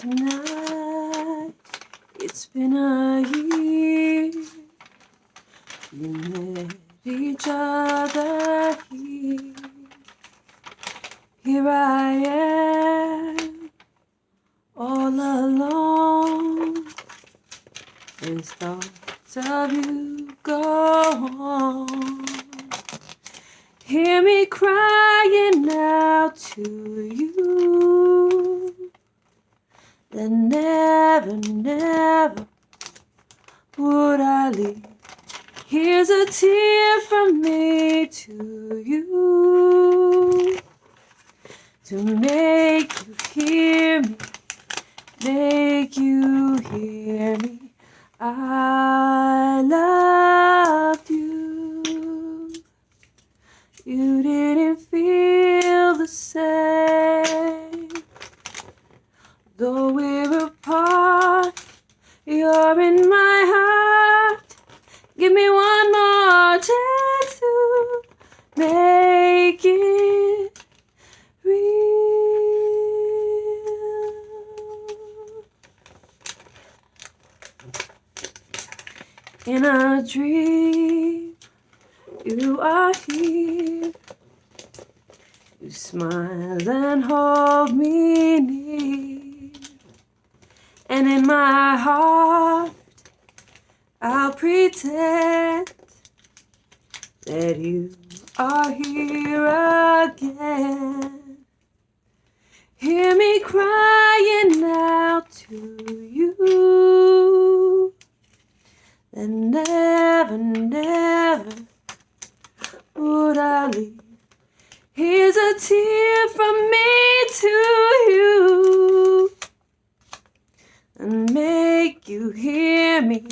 Tonight, it's been a year. We met each other here. Here I am, all alone. As thoughts of you go on. Hear me crying out to you. Then never, never would I leave. Here's a tear from me to you to make you hear me, make you hear me. I loved you. You didn't feel the same. Though we're apart, you're in my heart. Give me one more chance to make it real. In a dream, you are here. You smile and hold me near. And in my heart, I'll pretend that you are here again. Hear me crying out to you. Then never, never would I leave. Here's a tear from me to you. And make you hear me,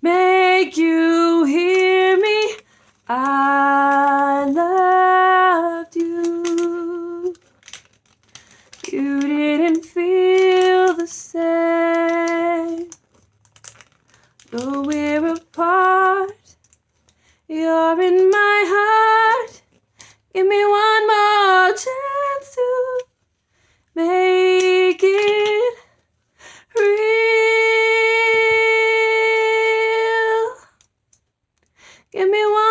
make you hear me. I loved you. You didn't feel the same. Though we're apart, you're in my heart. Give me one more chance to Give me one.